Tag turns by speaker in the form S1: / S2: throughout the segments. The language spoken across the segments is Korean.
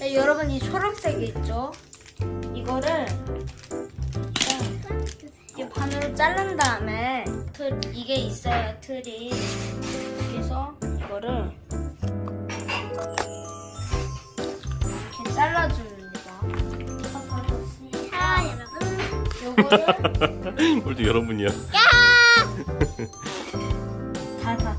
S1: 네, 여러분 이 초록색이 있죠? 이거를 이 반으로 자른 다음에 틀 이게 있어요 틀이 그래서 이거를 이렇게 잘라줍니다.
S2: 자 여러분
S1: 요거를
S3: 뭘또 여러분이야.
S1: 다 다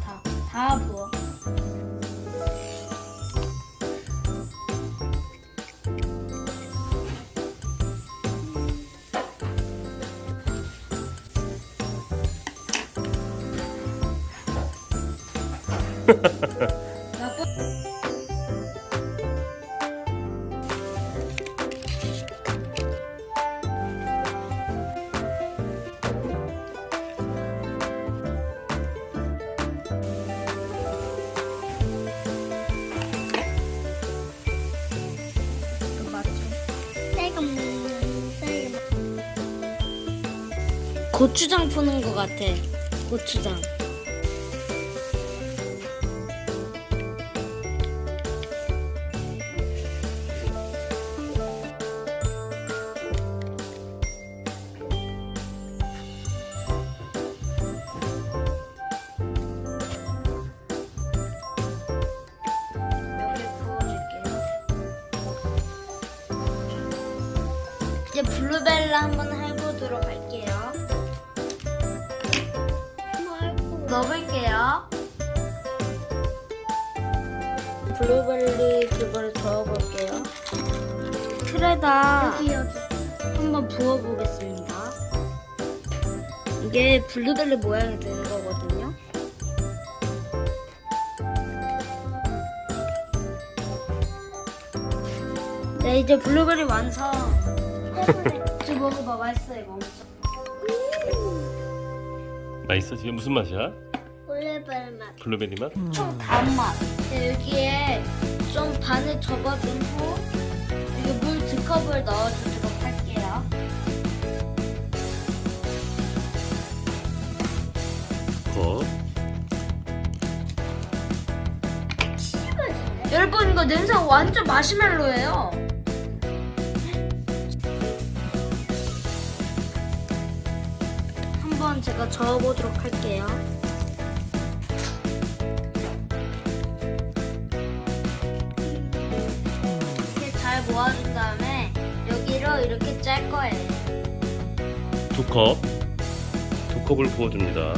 S1: 고추장 푸는 것 같아. 고추장. 이제 블루벨라 한번 해보도록 할게요. 넣어볼게요. 블루벨리 그걸 저어볼게요. 틀에다
S2: 여기 여기
S1: 한번 부어보겠습니다. 이게 블루벨리 모양이 되는 거거든요. 네, 이제 블루베리 완성. 지금 먹어봐, 맛있어 이거 엄청.
S3: 맛있어? 지금 무슨 맛이야?
S2: 올레발 맛
S3: 블루베리 맛?
S1: 총 단맛. 네, 여기에 좀 반을 접어준 후 여기 물두 컵을 넣어주도록 할게요.
S3: 거.
S1: 여러분 이거 냄새 완전 마시멜로예요. 제가 저어보도록 할게요. 이렇게 잘 모아준 다음에 여기로 이렇게 짤 거예요.
S3: 두 컵. 두 컵을 부어줍니다.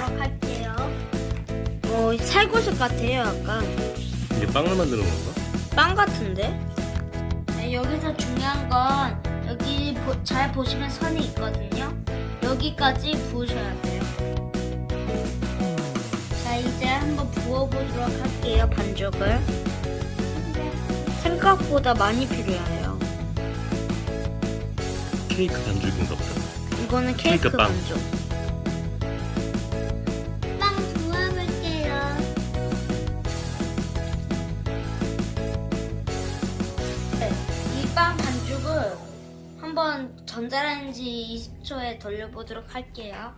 S1: 저어보도록 할게요. 어, 살구색 같아요, 약간.
S3: 이게 빵을 만드는 건가?
S1: 빵 같은데? 네, 여기서 중요한 건 여기 보- 잘 보시면 선이 있거든요. 여기까지 부으셔야 돼요. 자, 이제 한번 부어보도록 할게요, 반죽을. 생각보다 많이 필요해요.
S3: 케이크 반죽인가 보다.
S1: 이거는 케이크,
S3: 케이크 빵.
S1: 반죽. 한번 전자레인지 20초에 돌려보도록 할게요.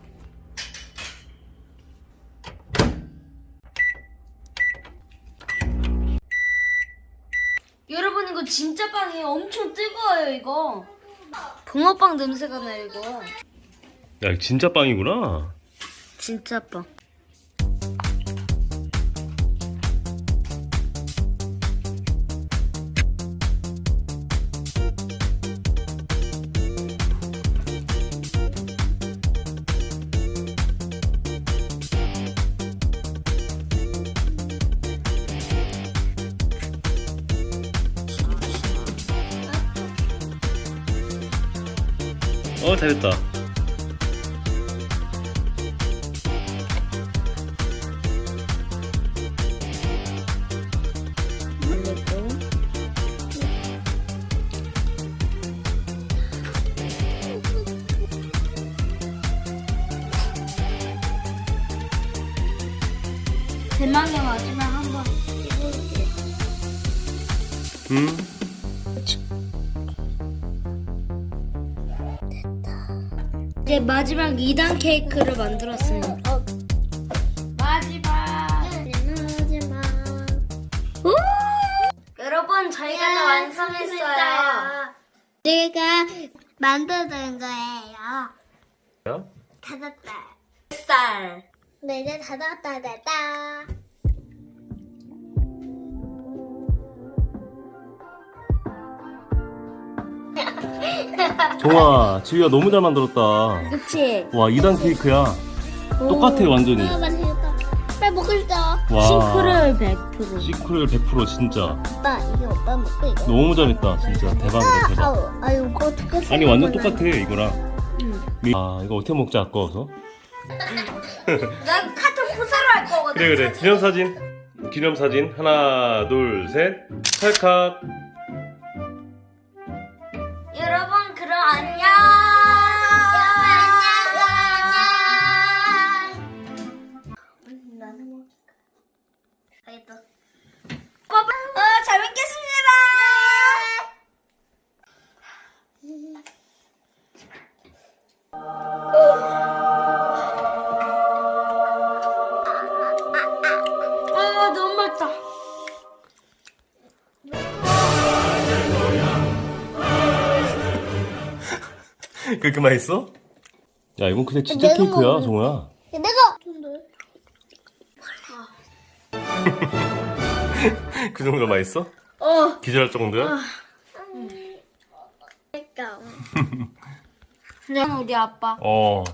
S1: 여러분 이거 진짜 빵이에요. 엄청 뜨거워요 이거. 붕어빵 냄새가 나요 이거.
S3: 야, 진짜 빵이구나.
S1: 진짜 빵.
S3: 어, 잘했다.
S1: 대망의 마지막 한번 찍어볼게요.
S3: 음.
S1: 이제 마지막 2단 케이크를 만들었습니다.
S2: 어,
S1: 마지막.
S2: 마지막.
S1: 여러분 저희가 다 완성했어요.
S2: 내가 만들던 거예요.
S3: 야?
S2: 닫았다.
S1: 쌀.
S2: 네, 이제 닫았다, 닫았다.
S3: 종아, 지우야 너무 잘 만들었다.
S1: 그치?
S3: 와, 2단 케이크야. 똑같아, 완전히.
S2: 아, 맛있겠다. 빨리 먹고 싶다.
S3: 와.
S1: 싱크를 100%.
S3: 시크를 100% 진짜.
S2: 오빠, 이거 오빠 먹고 이거.
S3: 너무 잘했다, 진짜. 대박이다, 대박.
S2: 아우, 아유, 이거 어떻게
S3: 아니, 완전 똑같아, 이거랑.
S1: 응.
S3: 아, 이거 어떻게 먹지, 아까워서?
S1: 난 카톡 부사로 할 거거든.
S3: 그래, 그래. 기념사진. 기념사진. 하나, 둘, 셋. 찰칵.
S1: 여
S3: 그렇게 맛있어? 야, 이건 그냥 진짜
S2: 내가
S3: 케이크야,
S2: 먹을래.
S3: 종아.
S2: 내가.
S3: 그 정도 맛있어?
S1: 어.
S3: 기절할 정도야?
S2: 그러니까.
S1: 그냥 우리 아빠.
S3: 어.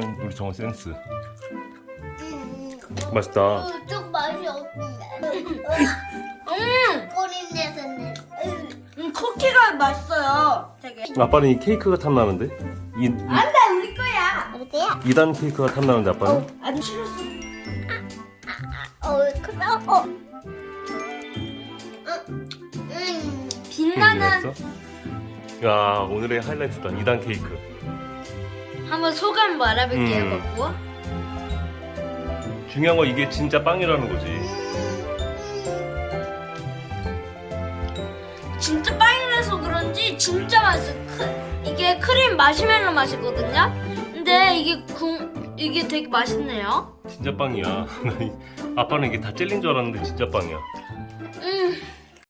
S3: 우리 정아 센스.
S2: 음,
S3: 맛있다.
S2: 어, 좀 맛이 없는데.
S1: 음,
S2: 꼬리 내서는.
S1: 음 쿠키가 맛있어요. 되게.
S3: 아빠는 이 케이크가 탐나는데? 이, 이
S1: 안돼 우리 거야.
S2: 어때요?
S3: 2단 케이크가 탐나는데 아빠는?
S1: 안 싫었어.
S2: 어, 그래, 어. 음,
S1: 빛나는
S3: 맛있어? 야 오늘의 하이라이트다 2단 케이크
S1: 한번 소감 말해볼게요,
S3: 음.
S1: 먹고.
S3: 중요한 건 이게 진짜 빵이라는 거지
S1: 진짜 빵이 라서 그런지 진짜 맛있어. 크, 이게 크림 마시멜로 맛이거든요. 근데 이게 궁 이게 되게 맛있네요.
S3: 진짜 빵이야 아빠는 이게 다 젤리인 줄 알았는데 진짜 빵이야
S1: 음,